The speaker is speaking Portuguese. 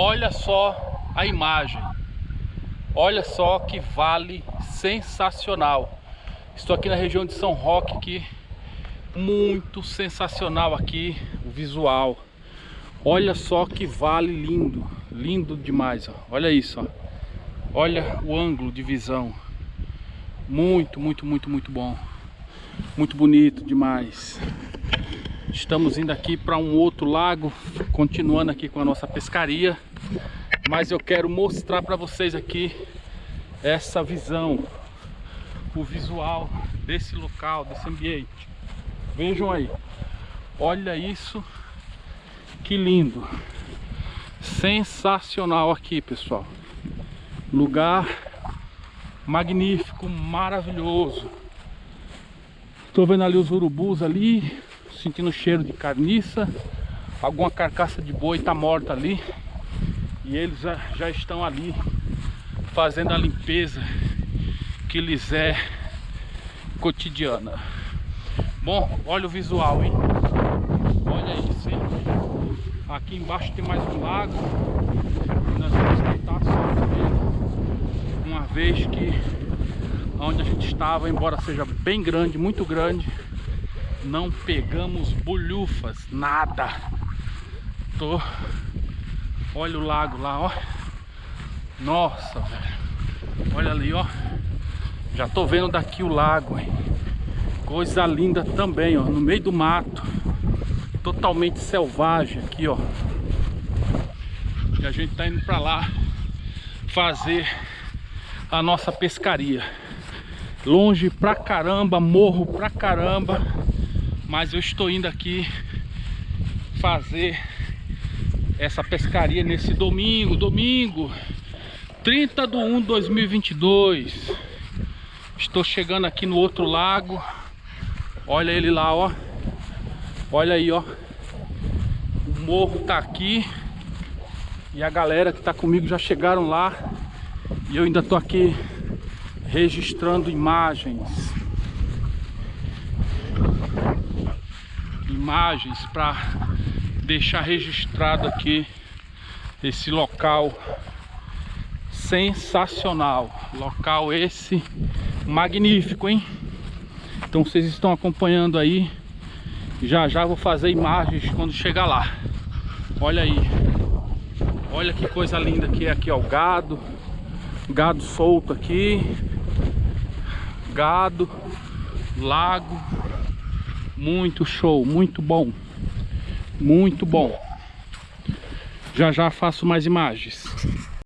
Olha só a imagem. Olha só que vale sensacional. Estou aqui na região de São Roque aqui. Muito sensacional aqui o visual. Olha só que vale lindo. Lindo demais, ó. Olha isso, ó. Olha o ângulo de visão. Muito, muito, muito, muito bom. Muito bonito demais. Estamos indo aqui para um outro lago, continuando aqui com a nossa pescaria. Mas eu quero mostrar para vocês aqui essa visão, o visual desse local, desse ambiente. Vejam aí, olha isso, que lindo, sensacional aqui pessoal, lugar magnífico, maravilhoso. Estou vendo ali os urubus ali, sentindo cheiro de carniça, alguma carcaça de boi está morta ali e eles já, estão ali fazendo a limpeza que lhes é cotidiana. Bom, olha o visual, hein? Olha isso, hein? Aqui embaixo tem mais um lago. Nós vamos tentar só uma vez que onde a gente estava, embora seja bem grande, muito grande, não pegamos bolhufas, nada. Tô... Olha o lago lá, ó. Nossa, velho. Olha ali, ó. Já tô vendo daqui o lago, hein. Coisa linda também, ó. No meio do mato. Totalmente selvagem aqui, ó. E a gente tá indo pra lá fazer a nossa pescaria. Longe pra caramba, morro pra caramba mas eu estou indo aqui fazer essa pescaria nesse domingo, domingo 30 de 1 de 2022 estou chegando aqui no outro lago. Olha ele lá, ó. Olha aí, ó. O morro tá aqui. E a galera que tá comigo já chegaram lá. E eu ainda tô aqui registrando imagens imagens para deixar registrado aqui esse local sensacional. Local esse magnífico hein? Então vocês estão acompanhando aí. Já já vou fazer imagens quando chegar lá. Olha aí. Olha que coisa linda que é aqui ó o gado. Gado solto aqui. Gado lago muito show, muito bom. Muito bom. Já já faço mais imagens.